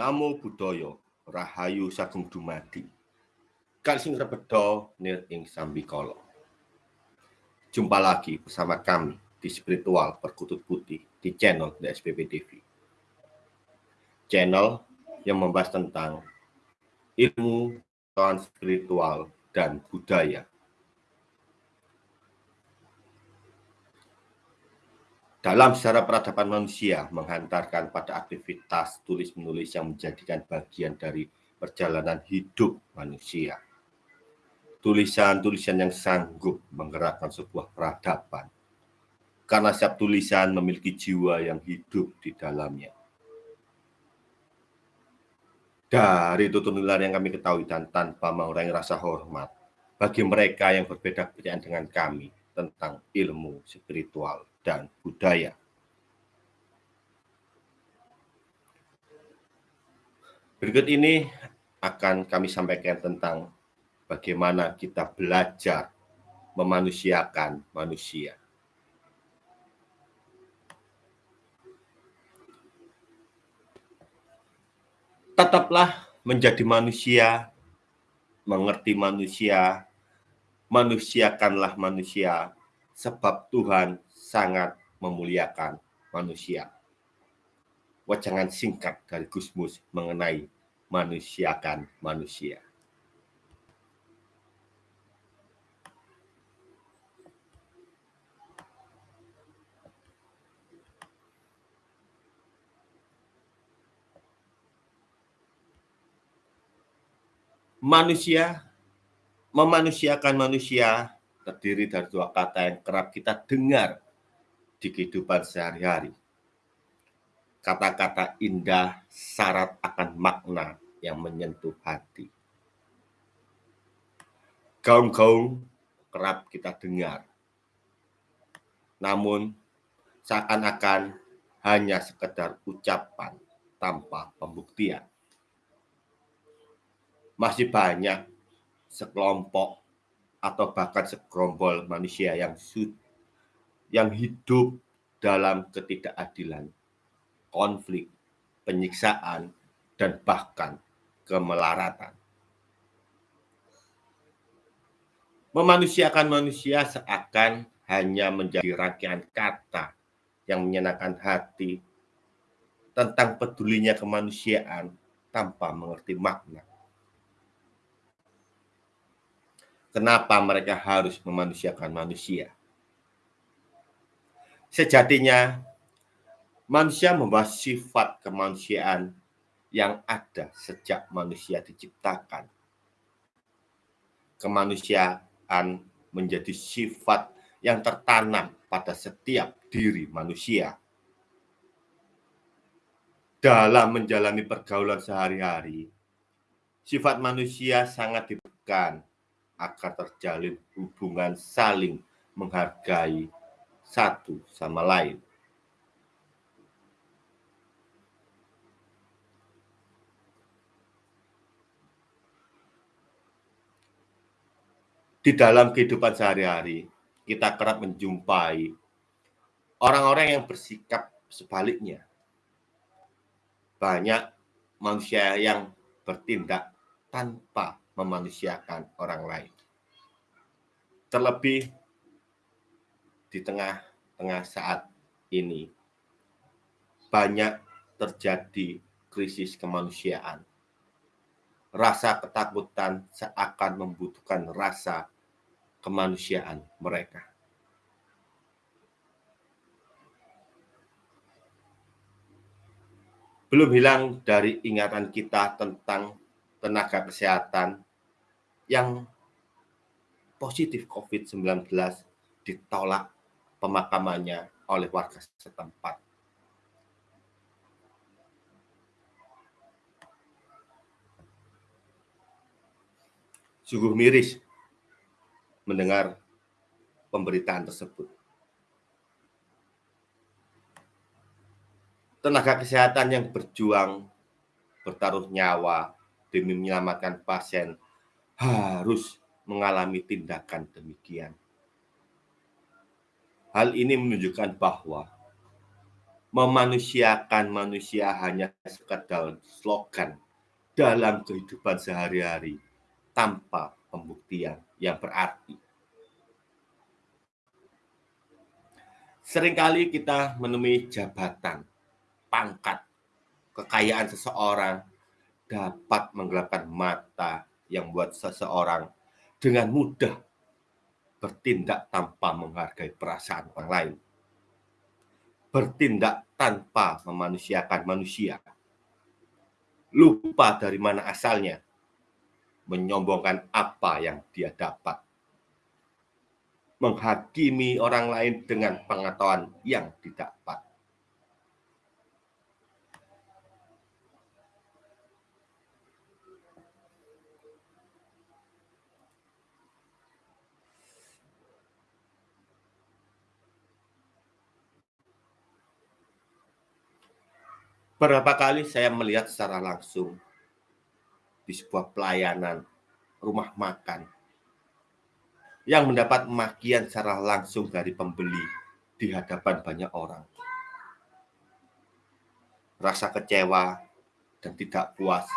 Namo Buddhaya, Rahayu Sagung Dumadi. Kali sing rebedo nir ing sambikala. Jumpa lagi bersama kami di Spiritual Perkutut Putih di channel The SPP TV. Channel yang membahas tentang ilmu, spiritual, dan budaya dalam sejarah peradaban manusia menghantarkan pada aktivitas tulis-menulis yang menjadikan bagian dari perjalanan hidup manusia. Tulisan-tulisan yang sanggup menggerakkan sebuah peradaban. Karena setiap tulisan memiliki jiwa yang hidup di dalamnya. Dari tutur-tutur yang kami ketahui dan tanpa mengurangi rasa hormat bagi mereka yang berbeda kepercayaan dengan kami tentang ilmu spiritual dan budaya. Berikut ini akan kami sampaikan tentang bagaimana kita belajar memanusiakan manusia. Tetaplah menjadi manusia, mengerti manusia, manusiakanlah manusia, sebab Tuhan sangat memuliakan manusia. Wajangan singkat dari Gusmus mengenai manusiakan manusia. Manusia memanusiakan manusia terdiri dari dua kata yang kerap kita dengar di kehidupan sehari-hari. Kata-kata indah syarat akan makna yang menyentuh hati. Gaung-gaung kerap kita dengar. Namun seakan-akan hanya sekedar ucapan tanpa pembuktian. Masih banyak sekelompok atau bahkan segerombol manusia yang yang hidup dalam ketidakadilan, konflik, penyiksaan, dan bahkan kemelaratan. Memanusiakan manusia seakan hanya menjadi rangkaian kata yang menyenangkan hati tentang pedulinya kemanusiaan tanpa mengerti makna. Kenapa mereka harus memanusiakan manusia? Sejatinya, manusia membawa sifat kemanusiaan yang ada sejak manusia diciptakan. Kemanusiaan menjadi sifat yang tertanam pada setiap diri manusia. Dalam menjalani pergaulan sehari-hari, sifat manusia sangat ditekan agar terjalin hubungan saling menghargai satu sama lain. Di dalam kehidupan sehari-hari, kita kerap menjumpai orang-orang yang bersikap sebaliknya. Banyak manusia yang bertindak tanpa memanusiakan orang lain. Terlebih di tengah-tengah saat ini banyak terjadi krisis kemanusiaan. Rasa ketakutan seakan membutuhkan rasa kemanusiaan mereka. Belum hilang dari ingatan kita tentang tenaga kesehatan yang positif COVID-19 ditolak pemakamannya oleh warga setempat. Sungguh miris mendengar pemberitaan tersebut. Tenaga kesehatan yang berjuang bertaruh nyawa demi menyelamatkan pasien harus mengalami tindakan demikian. Hal ini menunjukkan bahwa memanusiakan manusia hanya sekedar slogan dalam kehidupan sehari-hari tanpa pembuktian yang berarti. Seringkali kita menemui jabatan, pangkat, kekayaan seseorang dapat menggelapkan mata yang membuat seseorang dengan mudah bertindak tanpa menghargai perasaan orang lain bertindak tanpa memanusiakan manusia. Lupa dari mana asalnya, menyombongkan apa yang dia dapat. Menghakimi orang lain dengan pengetahuan yang didapat. Berapa kali saya melihat secara langsung di sebuah pelayanan rumah makan yang mendapat makian secara langsung dari pembeli di hadapan banyak orang. Rasa kecewa dan tidak puas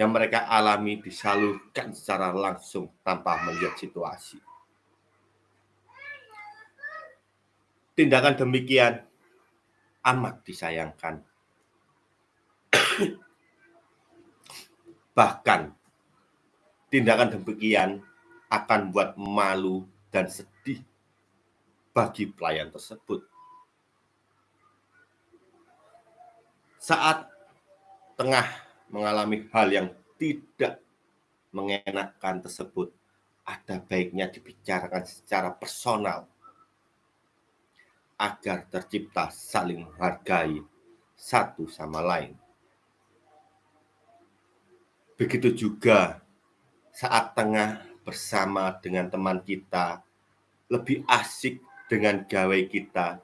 yang mereka alami disalurkan secara langsung tanpa melihat situasi. Tindakan demikian amat disayangkan Bahkan tindakan demikian akan buat malu dan sedih bagi pelayan tersebut. Saat tengah mengalami hal yang tidak mengenakan tersebut, ada baiknya dibicarakan secara personal agar tercipta saling menghargai satu sama lain. Begitu juga saat tengah bersama dengan teman kita, lebih asik dengan gawe kita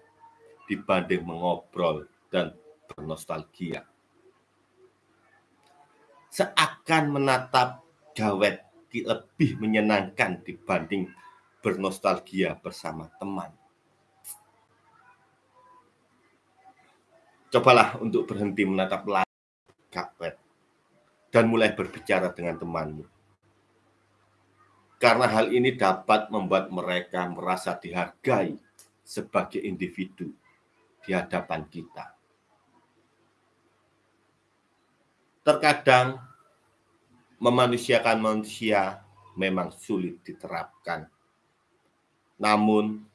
dibanding mengobrol dan bernostalgia. Seakan menatap gawet lebih menyenangkan dibanding bernostalgia bersama teman. Cobalah untuk berhenti menatap dan mulai berbicara dengan temanmu. Karena hal ini dapat membuat mereka merasa dihargai sebagai individu di hadapan kita. Terkadang memanusiakan manusia memang sulit diterapkan. Namun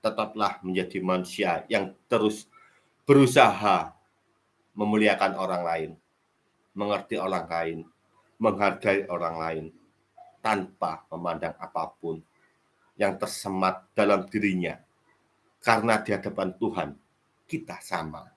tetaplah menjadi manusia yang terus berusaha memuliakan orang lain mengerti orang lain, menghargai orang lain, tanpa memandang apa pun yang tersemat dalam dirinya. Karena di hadapan Tuhan, kita sama.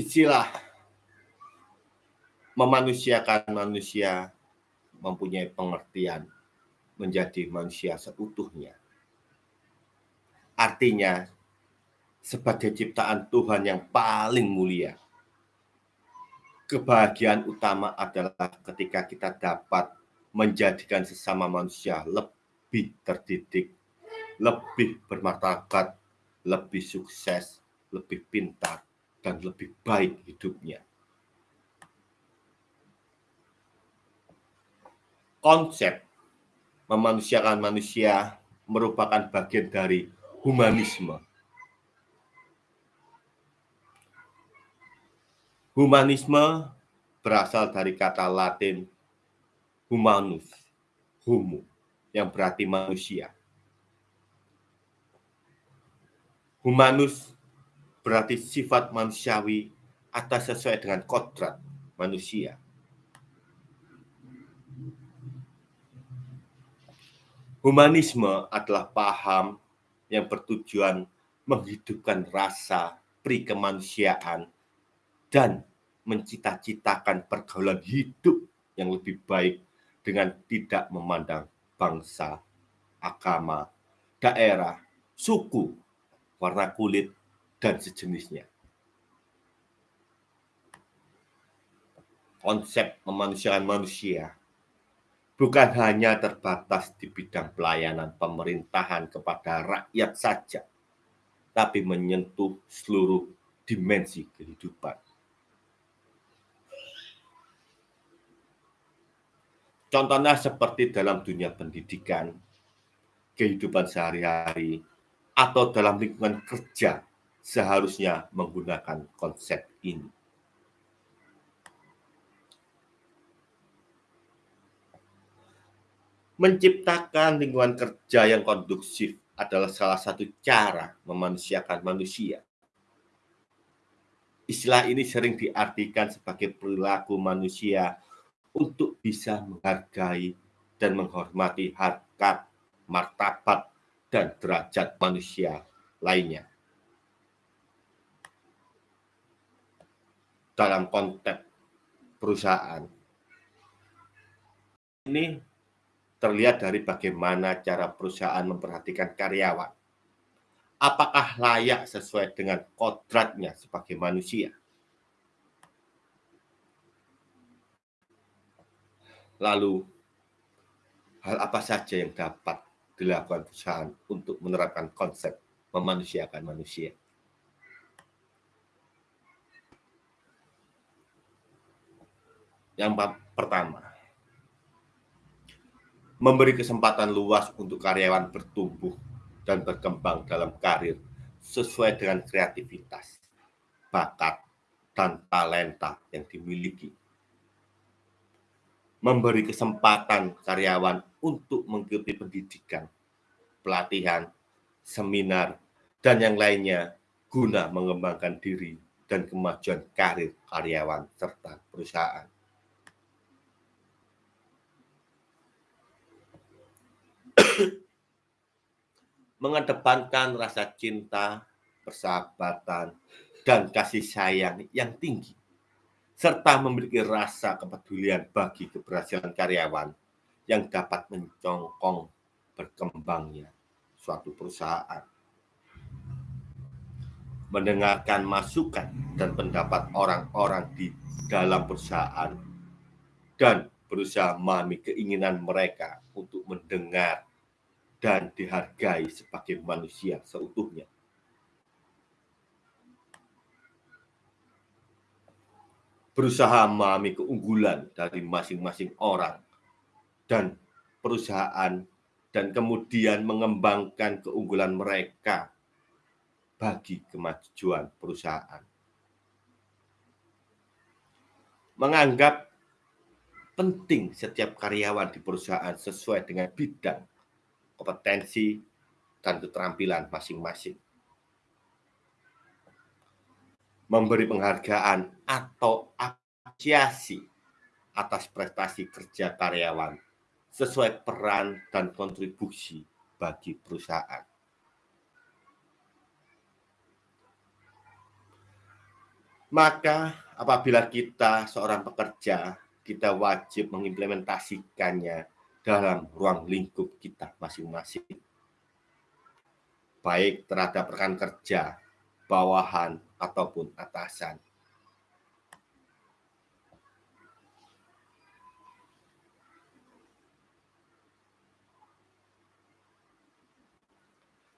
Istilah memanusiakan manusia mempunyai pengertian menjadi manusia seutuhnya. Artinya, sebagai ciptaan Tuhan yang paling mulia, kebahagiaan utama adalah ketika kita dapat menjadikan sesama manusia lebih terdidik, lebih bermartabat, lebih sukses, lebih pintar, dan lebih baik hidupnya. Konsep memanusiakan manusia merupakan bagian dari humanisme. Humanisme berasal dari kata Latin humanus, humu, yang berarti manusia. Humanus berarti sifat manusiawi atas sesuai dengan kodrat manusia. Humanisme adalah paham yang bertujuan menghidupkan rasa pri kemanusiaan dan mencita-citakan pergaulan hidup yang lebih baik dengan tidak memandang bangsa, agama, daerah, suku, warna kulit, dan sejenisnya. Konsep memanusiakan manusia bukan hanya terbatas di bidang pelayanan pemerintahan kepada rakyat saja, tapi menyentuh seluruh dimensi kehidupan. Contohnya seperti dalam dunia pendidikan, kehidupan sehari-hari, atau dalam lingkungan kerja seharusnya menggunakan konsep ini. Menciptakan lingkungan kerja yang kondusif adalah salah satu cara memanusiakan manusia. Istilah ini sering diartikan sebagai perilaku manusia untuk bisa menghargai dan menghormati harkat, martabat, dan derajat manusia lainnya. Dalam konteks perusahaan, ini terlihat dari bagaimana cara perusahaan memperhatikan karyawan. Apakah layak sesuai dengan kodratnya sebagai manusia? Lalu, hal apa saja yang dapat dilakukan perusahaan untuk menerapkan konsep memanusiakan manusia? Yang pertama, memberi kesempatan luas untuk karyawan bertumbuh dan berkembang dalam karir sesuai dengan kreativitas, bakat, dan talenta yang dimiliki. Memberi kesempatan karyawan untuk mengikuti pendidikan, pelatihan, seminar, dan yang lainnya guna mengembangkan diri dan kemajuan karir karyawan serta perusahaan. Mengedepankan rasa cinta, persahabatan, dan kasih sayang yang tinggi, serta memiliki rasa kepedulian bagi keberhasilan karyawan yang dapat mencongkong berkembangnya suatu perusahaan. Mendengarkan masukan dan pendapat orang-orang di dalam perusahaan dan berusaha memahami keinginan mereka untuk mendengar dan dihargai sebagai manusia seutuhnya. Berusaha memahami keunggulan dari masing-masing orang dan perusahaan dan kemudian mengembangkan keunggulan mereka bagi kemajuan perusahaan. Menganggap penting setiap karyawan di perusahaan sesuai dengan bidang kompetensi, dan keterampilan masing-masing. Memberi penghargaan atau apresiasi atas prestasi kerja karyawan sesuai peran dan kontribusi bagi perusahaan. Maka apabila kita seorang pekerja, kita wajib mengimplementasikannya dalam ruang lingkup kita masing-masing. Baik terhadap rekan kerja, bawahan, ataupun atasan.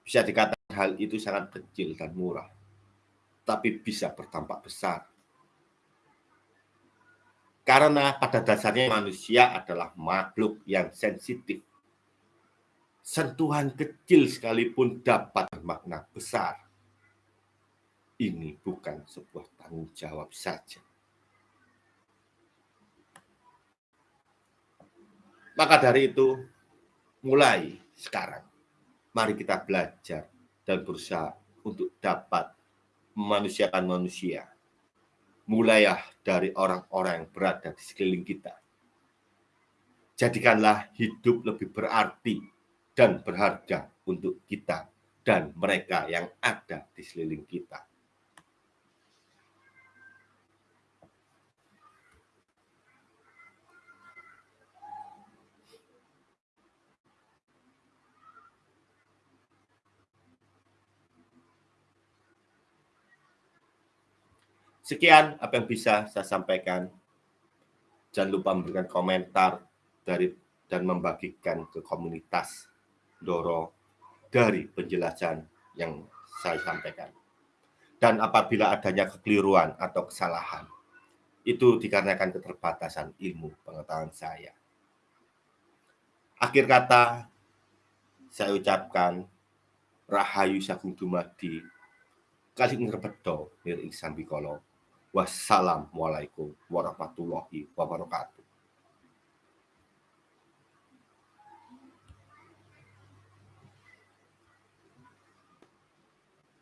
Bisa dikatakan hal itu sangat kecil dan murah, tapi bisa bertampak besar karena pada dasarnya manusia adalah makhluk yang sensitif. Sentuhan kecil sekalipun dapat bermakna besar. Ini bukan sebuah tanggung jawab saja. Maka dari itu, mulai sekarang, mari kita belajar dan berusaha untuk dapat memanusiakan manusia mulailah dari orang-orang yang berada di sekeliling kita. Jadikanlah hidup lebih berarti dan berharga untuk kita dan mereka yang ada di seliling kita. Sekian apa yang bisa saya sampaikan. Jangan lupa memberikan komentar dari dan membagikan ke komunitas Doro dari penjelasan yang saya sampaikan. Dan apabila adanya kekeliruan atau kesalahan, itu dikarenakan keterbatasan ilmu pengetahuan saya. Akhir kata, saya ucapkan Rahayu Sagung Dumadi, kali ngerbedo nir ing Wassalamualaikum warahmatullahi wabarakatuh.